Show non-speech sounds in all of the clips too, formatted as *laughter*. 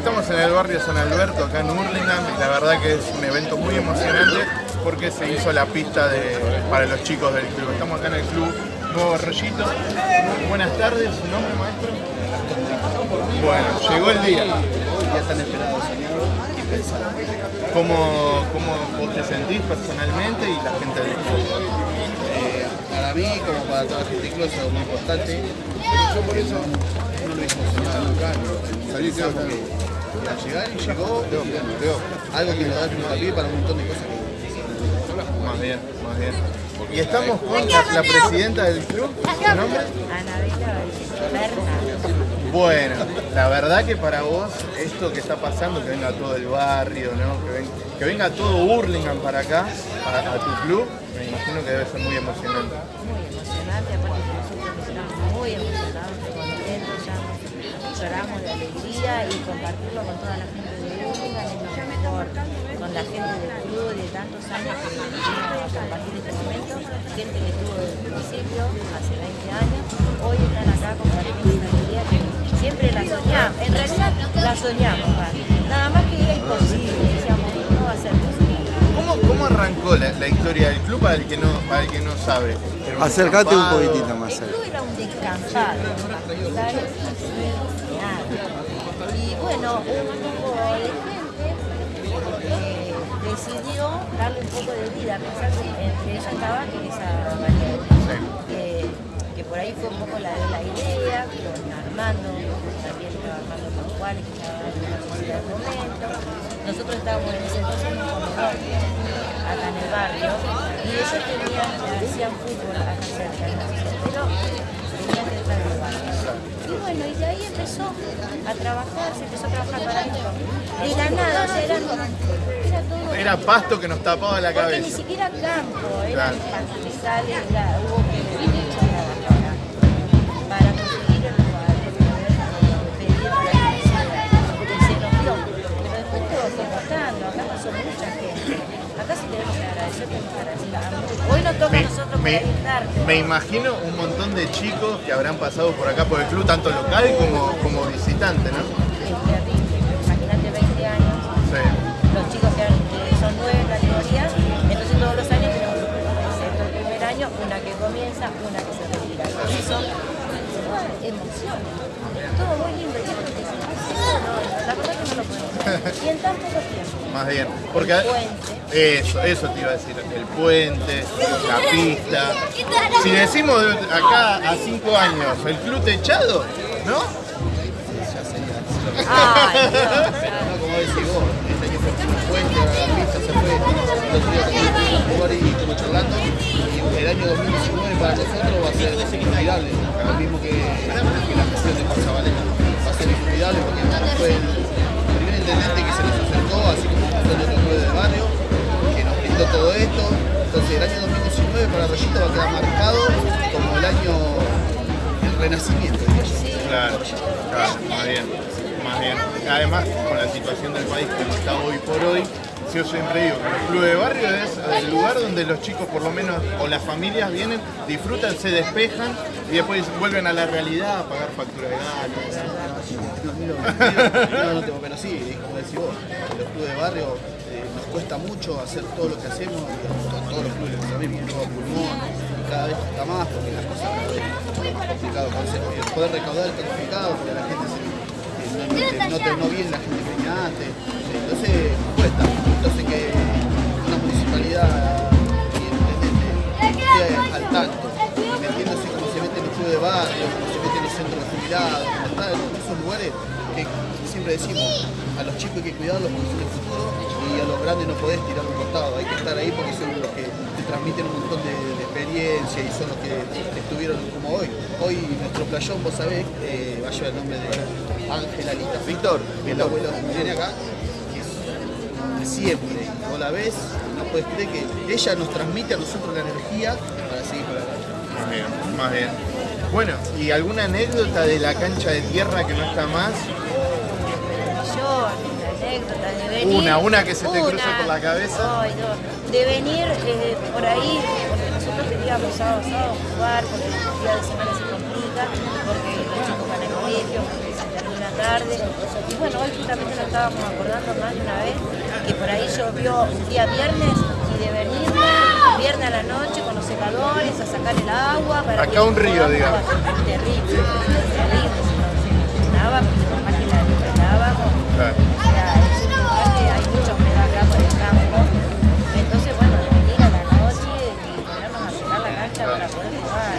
Estamos en el barrio San Alberto, acá en Hurlingham, y la verdad que es un evento muy emocionante porque se hizo la pista de, para los chicos del club. Estamos acá en el club Nuevo Arroyito. Buenas tardes, ¿su nombre maestro? Bueno, llegó el día. Ya están pensados. ¿Cómo, ¿Cómo vos te sentís personalmente y la gente del club? Eh, para mí, como para toda gente del club, es muy importante. Yo por eso no lo soñar nunca. Salí claro que iba a llegar y llegó. Algo que nos da el para un montón de cosas. Más bien, más bien. Y estamos con la, la presidenta del club, ¿su nombre? Bueno, la verdad que para vos esto que está pasando, que venga todo el barrio, ¿no? que, ven- que venga todo Hurlingham para acá, a, a tu club, me imagino que debe ser muy emocionante. Muy emocionante, aparte que nosotros estamos muy emocionados, muy contentos, ya lloramos de alegría y compartirlo con toda la gente de Urlingan es lo mejor, con la gente del club de tantos años que vino a compartir este momento, gente que estuvo desde el principio, hace 20 años, hoy están acá compartiendo una alegría que siempre la soñamos, en realidad la soñamos, nada más que era imposible, decíamos, no va a ser posible. ¿Cómo, cómo arrancó la, la historia del club para el que no, para el que no sabe? Era un Acércate un descampado. poquitito más. El club era un descampado. Un grupo de gente eh, decidió darle un poco de vida, a pesar de que entre ella estaba Teresa Valiente, que, que por ahí fue un poco la, la idea, con Armando, también estaba Armando Pascuales, que estaba en la sociedad del momento. Nosotros estábamos en ese entonces en un comedor acá en el barrio y ellos tenían, hacían fútbol acá cerca, pero tenían que. Y bueno, y de ahí empezó a trabajar, se empezó a trabajar para ellos. De la nada, o sea, eran, era todo Era pasto que nos tapaba la porque ni cabeza. siquiera campo, eran Claro. pastizales, hubo Me, me imagino un montón de chicos que habrán pasado por acá por el club, tanto local como, como visitante, ¿no? *laughs* Y en tan poco tiempo. Más bien. Porque El puente. eso, eso te iba a decir. El puente, la pista. Si decimos de acá a cinco años, el club techado, ¿no? Ay, *laughs* No, como decís vos, este año fue un puente, la pista se fue, el otro día también estuvimos en un lugar y charlando, y el año 2019 para nosotros va a ser inolvidable, lo mismo que, 2019 para Rollito va a quedar marcado como el año del renacimiento. Claro, más bien, más bien. Además, con la situación del país como está hoy por hoy, yo siempre digo que los clubes de barrio es el lugar donde los chicos, por lo menos, o las familias vienen, disfrutan, se despejan y después vuelven a la realidad a pagar factura de gas. No, *laughs* no, pero sí, como decís vos, los clubes de barrio eh, nos cuesta mucho hacer todo lo que hacemos, todos los clubes lo mismo, todo pulmón, y cada vez está más porque las cosas es más complicado conseguir, poder recaudar el certificado porque la gente se, eh, no, no, te, no viene la gente que antes, entonces cuesta, entonces que una municipalidad como está en esos lugares que siempre decimos, a los chicos hay que cuidarlos porque son el futuro y a los grandes no podés tirar un costado, hay que estar ahí porque son los que te transmiten un montón de, de experiencia y son los que estuvieron como hoy. Hoy nuestro playón, vos sabés, eh, va a llevar el nombre de Ángela Lita Víctor, que es la abuela que viene acá, que es de siempre. Vos la ves, no puedes creer que ella nos transmite a nosotros la energía para seguir para adelante. Más bien, más bien. Bueno, ¿y alguna anécdota de la cancha de tierra que no está más? de anécdotas de venir. Una, una que se te cruce Una. por la cabeza. Ay, no. De venir eh, por ahí, porque nosotros queríamos sábado, sábado jugar, porque el día de semana se complica, porque los chicos van al colegio, porque se terminan tarde. Y bueno, hoy justamente nos estábamos acordando más de una vez que por ahí llovió un día viernes y de venirme viernes a la noche con los secadores a sacar el agua. Para Acá un río, digamos. Terrible, terrible. Más que la. Claro. Hay mucha humedad acá por el campo. Entonces, bueno, de venir a la noche y ponernos a sacar la cancha para poder jugar.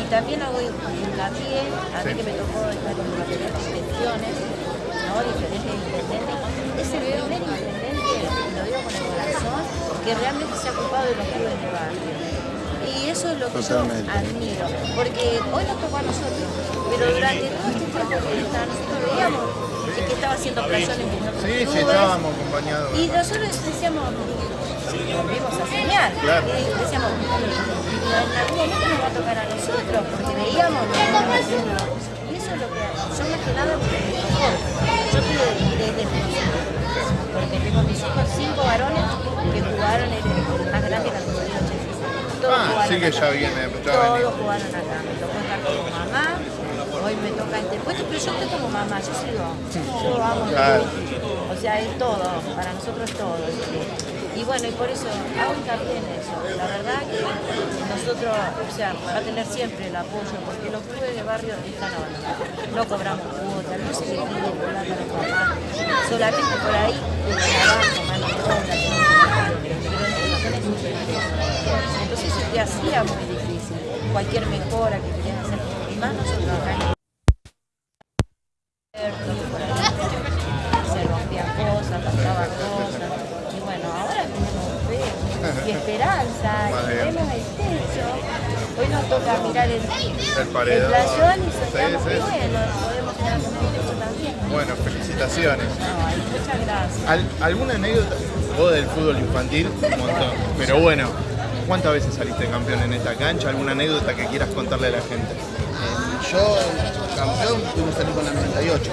Y también hago hincapié, a mí Sí. que me tocó estar en diferentes gestiones, ¿no? diferentes intendentes. Ese primer intendente, y lo digo con el corazón, que realmente se ha ocupado de los clubes de barrio. Y eso es lo que Totalmente. yo admiro, porque hoy nos tocó a nosotros, pero durante todo este tiempo que está, nosotros veíamos que estaba haciendo playones en otros Sí, sí, estábamos acompañados. y nosotros decíamos, volvimos a soñar. Claro. Y decíamos, en algún momento nos va a tocar a nosotros, porque veíamos lo que estaban haciendo. Y eso es lo que yo más que nada porque me tocó. Yo tuve desde porque tengo mis hijos jugaron en el más grande categoría 86. Todos Ah, jugaron sí que acá. ya viene, ya Todos jugaron acá. Me tocó estar como mamá. Hoy me toca interpuesto, pero yo estoy como mamá, yo sigo. Yo amo Claro. O sea, es todo, para nosotros es todo. el club. Y bueno, y por eso hago hincapié en eso. La verdad que nosotros, o sea, va a tener siempre el apoyo, porque los clubes de barrio están ahora. No cobramos cuotas, no se le pide plata a los papás. Solamente por ahí, el trabajo, mano de obra, que no se pagan, pero en situaciones inferiores. Entonces se te hacía muy difícil. Cualquier mejora que querías hacer, y más nosotros acá en se rompían cosas, pasaban cosas. Y bueno, ahora tenemos fe y esperanza, y vemos el techo. Hoy nos toca mirar el, El paredón. playón y soñamos que bueno, Bueno, felicitaciones. Ay, muchas gracias. Al- ¿Alguna anécdota? Vos del fútbol infantil, un montón. Pero bueno, ¿cuántas veces saliste campeón en esta cancha? ¿Alguna anécdota que quieras contarle a la gente? Eh, Yo, campeón, pudimos salir con la 98.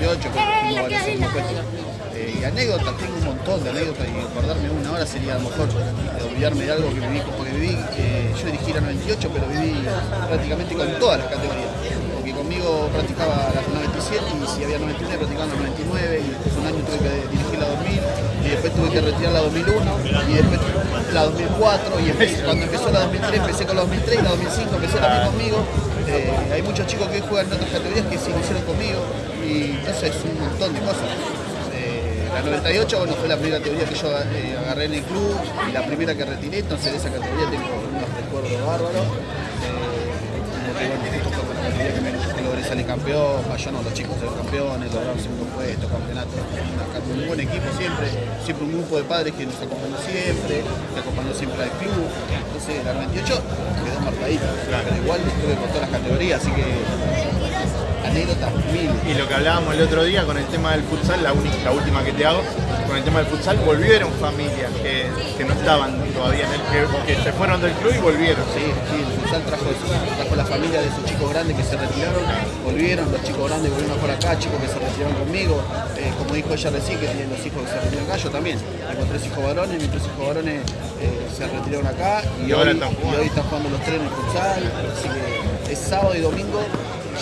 98, que fuimos varios años puestos. Eh, y anécdotas, tengo un montón de anécdotas y acordarme una hora sería a lo mejor de olvidarme de algo que viví, porque viví, eh, yo dirigí la 98, pero viví prácticamente con todas las categorías. Practicaba la 97 y si había 99 practicaba la 99 y después un año tuve que dirigir la 2000 y después tuve que retirar la 2001 y después la 2004 y cuando empezó la 2003 empecé con la 2003 y la 2005 empecé también conmigo. Eh, hay muchos chicos que juegan en otras categorías que se iniciaron conmigo y entonces es un montón de cosas. Eh, la 98 bueno, fue la primera categoría que yo eh, agarré en el club y la primera que retiré, entonces de esa categoría tengo campeón, no, los chicos campeones, lograron segundo puesto, campeonato, un buen equipo siempre, siempre un grupo de padres que nos acompañó siempre, que acompañó siempre al club, entonces la 98 quedó marcadita, pero igual estuve por todas las categorías, así que anécdotas mil. Y lo que hablábamos el otro día con el tema del futsal, la, última que te hago, con el tema del futsal, volvieron familias que, que no estaban todavía en el que, que se fueron del club y volvieron. Sí, sí, el futsal trajo, trajo la familia de esos chicos grandes que se retiraron, volvieron, los chicos grandes volvieron por acá, chicos que se retiraron conmigo, eh, como dijo ella recién, que tienen los hijos que se retiraron acá, yo también, tengo tres hijos varones, mis tres hijos varones eh, se retiraron acá y, Y ahora hoy, están y jugando. hoy están jugando los tres en el futsal, así que es sábado y domingo.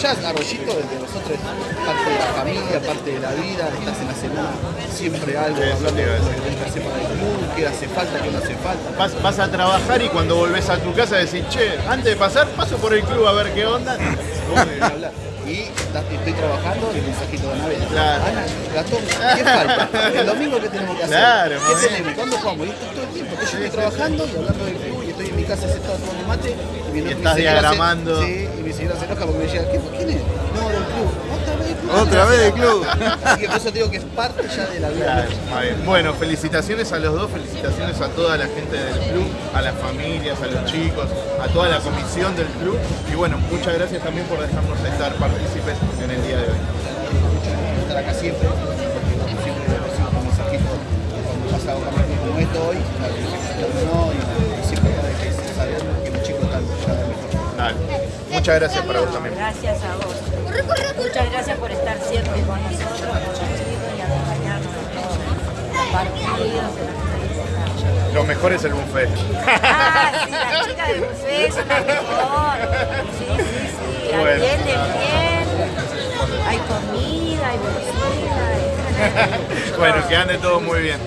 Ya Arroyito, desde nosotros, es parte de la familia, parte de la vida, estás en la semana, siempre algo, Eso hablando de lo decir. que tenés que hacer para el club, qué hace falta, qué no hace falta. Vas, vas a trabajar y cuando volvés a tu casa decís, che, antes de pasar, paso por el club a ver qué onda. *laughs* Y estoy trabajando y el mensajito de Anabel. Claro. Ana, Gastón, ¿qué falta? *laughs* El domingo, ¿qué tenemos que hacer? Claro, ¿Qué tenemos? ¿Cuándo jugamos? Y esto todo el tiempo. que yo estoy trabajando y hablando del club tomando mate. Y, estás se- diagramando. sí, y mi señora se enoja porque me decía, ¿qué, ¿quién es? No, del club. Otra vez del club. Otra vez del club. *laughs* Así que por eso te digo que es parte ya de la vida. Claro. Bueno, felicitaciones a los dos, felicitaciones a toda la gente del club, a las familias, a los chicos, a toda la comisión del club. Y bueno, muchas gracias también por dejarnos estar partícipes en el día de hoy. estar acá siempre, Muchas gracias para vos también. Gracias a vos. Muchas gracias por estar siempre con nosotros, y acompañarnos en todos los partidos. en Lo mejor es el buffet. *laughs* Ah, sí, las chicas de buffet son las mejores. Sí, sí, sí. Bueno. Atienden bien. Ay, Lucía. *laughs* Bueno, que ande todo muy bien.